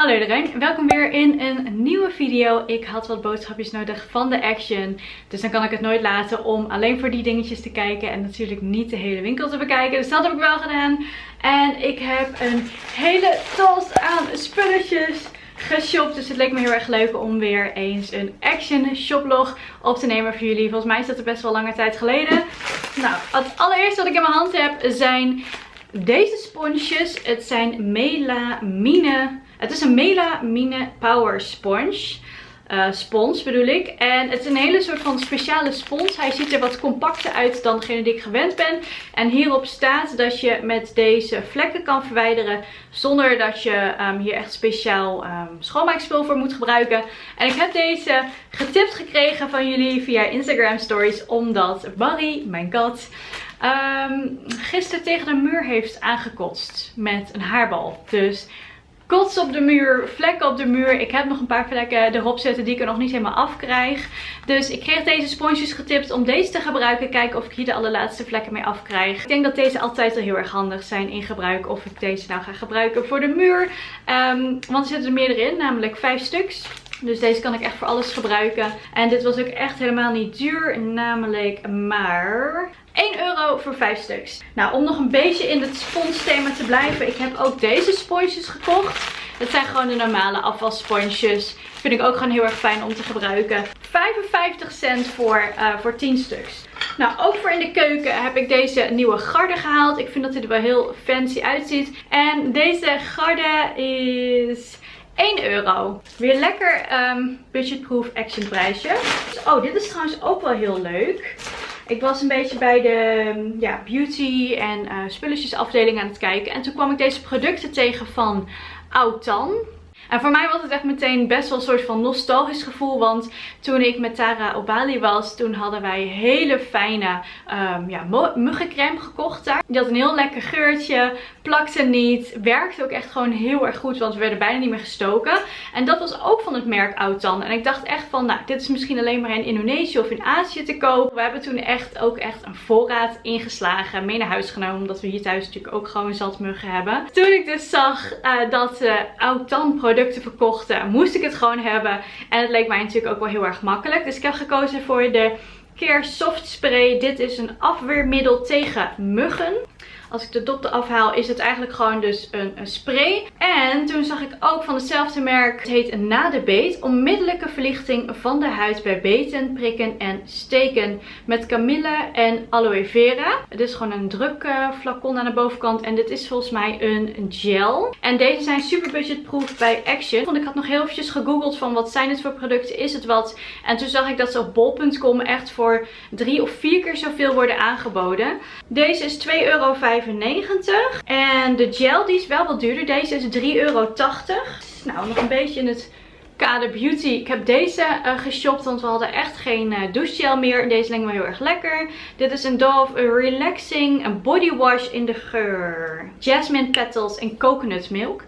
Hallo iedereen, welkom weer in een nieuwe video. Ik had wat boodschapjes nodig van de Action. Dus dan kan ik het nooit laten om alleen voor die dingetjes te kijken. En natuurlijk niet de hele winkel te bekijken. Dus dat heb ik wel gedaan. En ik heb een hele tas aan spulletjes geshopt. Dus het leek me heel erg leuk om weer eens een Action shoplog op te nemen voor jullie. Volgens mij is dat er best wel lange tijd geleden. Nou, het allereerste wat ik in mijn hand heb zijn deze sponsjes. Het zijn melamine het is een melamine power sponge. Uh, spons bedoel ik. En het is een hele soort van speciale spons. Hij ziet er wat compacter uit dan degene die ik gewend ben. En hierop staat dat je met deze vlekken kan verwijderen. Zonder dat je um, hier echt speciaal um, schoonmaakspul voor moet gebruiken. En ik heb deze getipt gekregen van jullie via Instagram stories. Omdat Barry, mijn kat, um, gisteren tegen de muur heeft aangekotst met een haarbal. Dus kots op de muur, vlekken op de muur. Ik heb nog een paar vlekken erop zitten die ik er nog niet helemaal afkrijg. Dus ik kreeg deze sponsjes getipt om deze te gebruiken. Kijken of ik hier de allerlaatste vlekken mee afkrijg. Ik denk dat deze altijd al heel erg handig zijn in gebruik. Of ik deze nou ga gebruiken voor de muur. Um, want er zitten er meerdere in, namelijk vijf stuks. Dus deze kan ik echt voor alles gebruiken. En dit was ook echt helemaal niet duur. Namelijk maar 1 euro voor 5 stuks. Nou, om nog een beetje in het sponsthema te blijven. Ik heb ook deze sponsjes gekocht. Het zijn gewoon de normale afvalsponsjes. Vind ik ook gewoon heel erg fijn om te gebruiken. 55 cent voor, uh, voor 10 stuks. Nou, ook voor in de keuken heb ik deze nieuwe garde gehaald. Ik vind dat hij er wel heel fancy uitziet. En deze garde is 1 euro. Weer lekker um, budgetproof action prijsje. Oh, dit is trouwens ook wel heel leuk. Ik was een beetje bij de ja, beauty en uh, spulletjes afdeling aan het kijken. En toen kwam ik deze producten tegen van Autan. En voor mij was het echt meteen best wel een soort van nostalgisch gevoel. Want toen ik met Tara op Bali was, toen hadden wij hele fijne um, ja, muggencreme gekocht daar. Die had een heel lekker geurtje, plakte niet, werkte ook echt gewoon heel erg goed. Want we werden bijna niet meer gestoken. En dat was ook van het merk Autan. En ik dacht echt van, nou dit is misschien alleen maar in Indonesië of in Azië te kopen. We hebben toen echt ook echt een voorraad ingeslagen, mee naar huis genomen. Omdat we hier thuis natuurlijk ook gewoon zat muggen hebben. Toen ik dus zag uh, dat uh, Autan producten verkochten, moest ik het gewoon hebben. En het leek mij natuurlijk ook wel heel erg makkelijk. Dus ik heb gekozen voor de Care Soft Spray. Dit is een afweermiddel tegen muggen. Als ik de dop eraf haal is het eigenlijk gewoon dus een, spray. En toen zag ik ook van hetzelfde merk. Het heet Na de Beet. Onmiddellijke verlichting van de huid bij beten, prikken en steken. Met kamille en aloe vera. Het is gewoon een druk uh, flacon aan de bovenkant. En dit is volgens mij een gel. En deze zijn super budgetproof bij Action. Want ik had nog heel eventjes gegoogeld van wat zijn het voor producten. Is het wat? En toen zag ik dat ze op bol.com echt voor drie of vier keer zoveel worden aangeboden. Deze is 2,5 euro. En de gel die is wel wat duurder. Deze is 3,80 euro. Nou, nog een beetje in het kader beauty. Ik heb deze uh, geshopt, want we hadden echt geen uh, douchegel meer. Deze lijkt me heel erg lekker. Dit is een Dove Relaxing Body Wash in de geur. Jasmine Petals en Coconut Milk.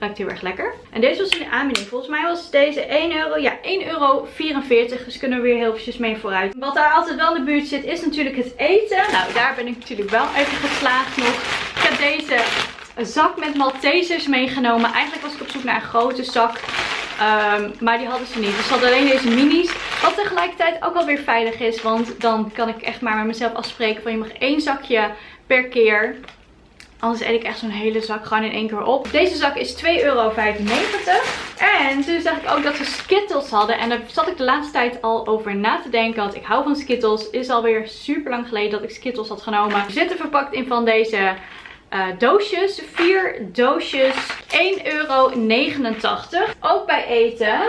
Ruikt heel erg lekker. En deze was in de aanbieding. Volgens mij was deze 1 euro. Ja, 1,44 euro. Dus kunnen we weer heel eventjes mee vooruit. Wat daar altijd wel in de buurt zit is natuurlijk het eten. Nou, daar ben ik natuurlijk wel even geslaagd nog. Ik heb deze zak met Maltesers meegenomen. Eigenlijk was ik op zoek naar een grote zak. Um, maar die hadden ze niet. Dus ze hadden alleen deze minis. Wat tegelijkertijd ook alweer veilig is. Want dan kan ik echt maar met mezelf afspreken van je mag één zakje per keer. Anders eet ik echt zo'n hele zak gewoon in één keer op. Deze zak is 2,95 euro. En toen zag ik ook dat ze Skittles hadden. En daar zat ik de laatste tijd al over na te denken. Want ik hou van Skittles. Het is alweer super lang geleden dat ik Skittles had genomen. Ze zitten verpakt in van deze uh, doosjes. Vier doosjes. 1,89 euro. Ook bij eten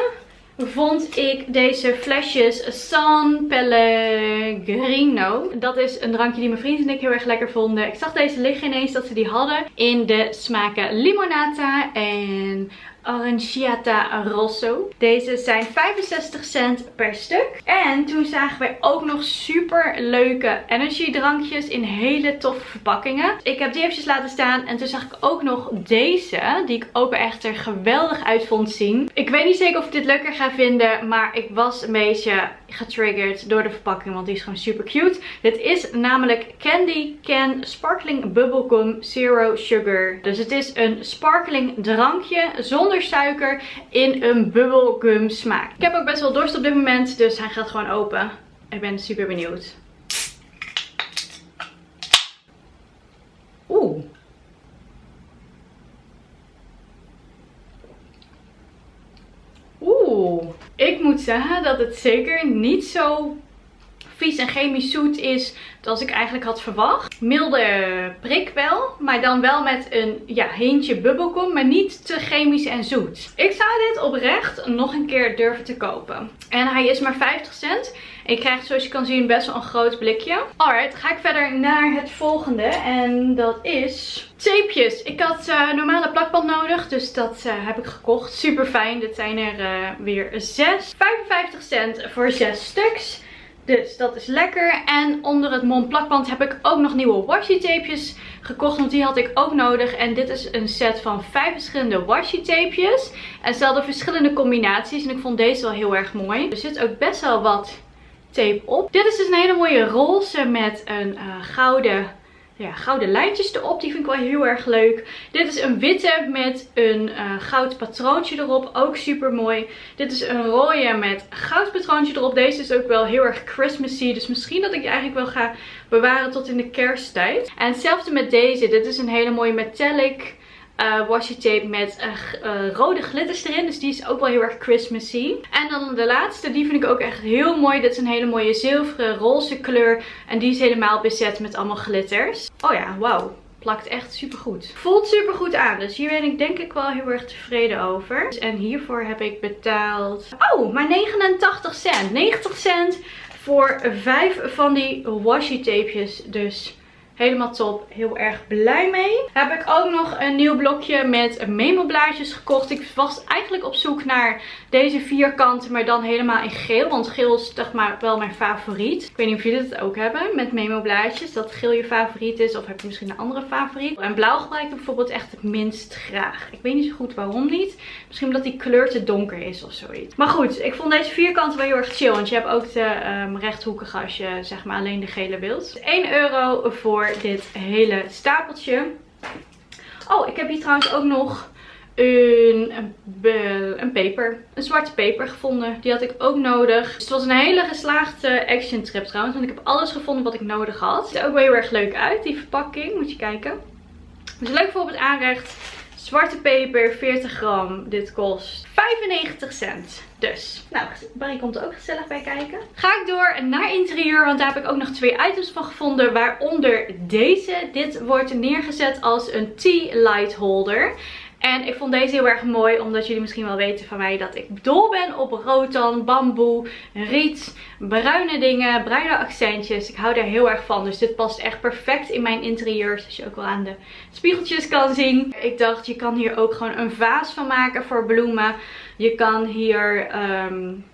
vond ik deze flesjes San Pellegrino. Dat is een drankje die mijn vrienden en ik heel erg lekker vonden. Ik zag deze liggen ineens dat ze die hadden in de smaken limonata en Aranciata Rosso. Deze zijn 65 cent per stuk. En toen zagen wij ook nog super leuke energy drankjes in hele toffe verpakkingen. Ik heb die eventjes laten staan. En toen zag ik ook nog deze. Die ik ook echt er geweldig uit vond zien. Ik weet niet zeker of ik dit leuker ga vinden. Maar ik was een beetje getriggerd door de verpakking. Want die is gewoon super cute. Dit is namelijk Candy Can Sparkling Bubblegum Zero Sugar. Dus het is een sparkling drankje zonder suiker in een bubblegum smaak. Ik heb ook best wel dorst op dit moment. Dus hij gaat gewoon open. Ik ben super benieuwd. Oeh. Oeh. Ik moet zeggen dat het zeker niet zo vies en chemisch zoet is als ik eigenlijk had verwacht. Milde prik wel, maar dan wel met een ja, hintje bubbelgum, maar niet te chemisch en zoet. Ik zou dit oprecht nog een keer durven te kopen. En hij is maar 50 cent. Ik krijg zoals je kan zien best wel een groot blikje. Alright, ga ik verder naar het volgende. En dat is tapejes. Ik had uh, normale plakband nodig, dus dat uh, heb ik gekocht. Super fijn. Dit zijn er uh, weer 6. 55 cent voor 6 stuks. Dus dat is lekker. En onder het Mont plakband heb ik ook nog nieuwe washi tapejes gekocht. Want die had ik ook nodig. En dit is een set van vijf verschillende washi tapejes. En ze hadden verschillende combinaties. En ik vond deze wel heel erg mooi. Er zit ook best wel wat tape op. Dit is dus een hele mooie roze met een uh, gouden ja, gouden lijntjes erop. Die vind ik wel heel erg leuk. Dit is een witte met een uh, goud patroontje erop. Ook super mooi. Dit is een rode met goud patroontje erop. Deze is ook wel heel erg Christmassy. Dus misschien dat ik die eigenlijk wel ga bewaren tot in de kersttijd. En hetzelfde met deze. Dit is een hele mooie metallic uh, washi tape met uh, rode glitters erin. Dus die is ook wel heel erg Christmassy. En dan de laatste, die vind ik ook echt heel mooi. Dit is een hele mooie zilveren roze kleur. En die is helemaal bezet met allemaal glitters. Oh ja, wauw plakt echt super goed. Voelt super goed aan. Dus hier ben ik denk ik wel heel erg tevreden over. En hiervoor heb ik betaald... Oh, maar 89 cent. 90 cent voor vijf van die washi tapejes. Dus Helemaal top. Heel erg blij mee. Heb ik ook nog een nieuw blokje met memo blaadjes gekocht. Ik was eigenlijk op zoek naar deze vierkanten, maar dan helemaal in geel. Want geel is toch maar wel mijn favoriet. Ik weet niet of jullie het ook hebben met memo blaadjes. Dat geel je favoriet is. Of heb je misschien een andere favoriet. En blauw gebruik ik bijvoorbeeld echt het minst graag. Ik weet niet zo goed waarom niet. Misschien omdat die kleur te donker is of zoiets. Maar goed, ik vond deze vierkanten wel heel erg chill. Want je hebt ook de um, rechthoekige als je zeg maar alleen de gele wilt. 1 euro voor dit hele stapeltje. Oh, ik heb hier trouwens ook nog een, een, peper. Een zwarte peper gevonden. Die had ik ook nodig. Dus het was een hele geslaagde action trip trouwens. Want ik heb alles gevonden wat ik nodig had. Het ziet er ook wel heel erg leuk uit. Die verpakking. Moet je kijken. Dus leuk voor op het aanrecht. Zwarte peper, 40 gram. Dit kost 95 cent. Dus, nou, Barry komt er ook gezellig bij kijken. Ga ik door naar interieur, want daar heb ik ook nog twee items van gevonden. Waaronder deze. Dit wordt neergezet als een tea light holder. En ik vond deze heel erg mooi, omdat jullie misschien wel weten van mij dat ik dol ben op rotan, bamboe, riet, bruine dingen, bruine accentjes. Ik hou daar heel erg van, dus dit past echt perfect in mijn interieur, zoals je ook wel aan de spiegeltjes kan zien. Ik dacht, je kan hier ook gewoon een vaas van maken voor bloemen. Je kan hier... Um,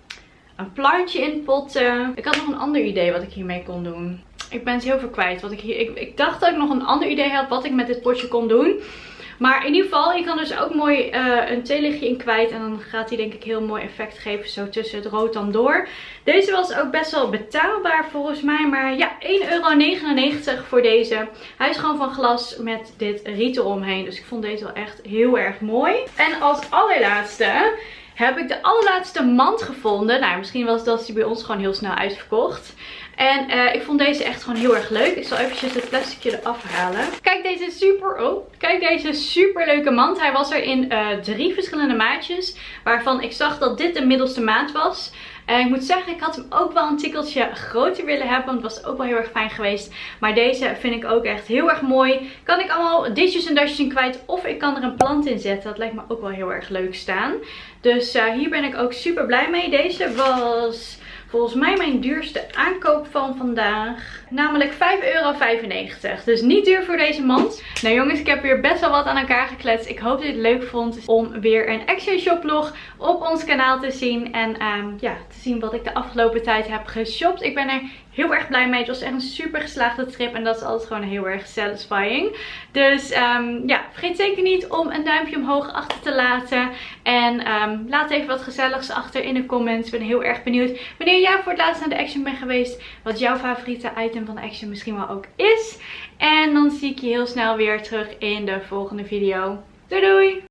een plantje in potten. Ik had nog een ander idee wat ik hiermee kon doen. Ik ben het heel veel kwijt. Wat ik, hier, ik dacht dat ik nog een ander idee had wat ik met dit potje kon doen. Maar in ieder geval, je kan dus ook mooi uh, een theelichtje in kwijt. En dan gaat hij denk ik heel mooi effect geven zo tussen het rood dan door. Deze was ook best wel betaalbaar volgens mij. Maar ja, 1,99 euro voor deze. Hij is gewoon van glas met dit riet eromheen. Dus ik vond deze wel echt heel erg mooi. En als allerlaatste heb ik de allerlaatste mand gevonden. Nou, misschien was dat die bij ons gewoon heel snel uitverkocht. En uh, ik vond deze echt gewoon heel erg leuk. Ik zal eventjes het plasticje eraf halen. Kijk deze super, oh, kijk deze super leuke mand. Hij was er in uh, drie verschillende maatjes. Waarvan ik zag dat dit de middelste maat was. En ik moet zeggen, ik had hem ook wel een tikkeltje groter willen hebben. Want het was ook wel heel erg fijn geweest. Maar deze vind ik ook echt heel erg mooi. Kan ik allemaal ditjes en dasjes in kwijt. Of ik kan er een plant in zetten. Dat lijkt me ook wel heel erg leuk staan. Dus uh, hier ben ik ook super blij mee. Deze was volgens mij mijn duurste aankoop van vandaag. Namelijk 5,95 euro. Dus niet duur voor deze mand. Nou jongens, ik heb weer best wel wat aan elkaar gekletst. Ik hoop dat je het leuk vond om weer een Action Shop vlog op ons kanaal te zien. En um, ja, te zien wat ik de afgelopen tijd heb geshopt. Ik ben er heel erg blij mee. Het was echt een super geslaagde trip en dat is altijd gewoon heel erg satisfying. Dus um, ja, vergeet zeker niet om een duimpje omhoog achter te laten. En um, laat even wat gezelligs achter in de comments. Ik ben heel erg benieuwd wanneer jij voor het laatst naar de Action bent geweest. Wat jouw favoriete item van de Action misschien wel ook is. En dan zie ik je heel snel weer terug in de volgende video. Doei doei!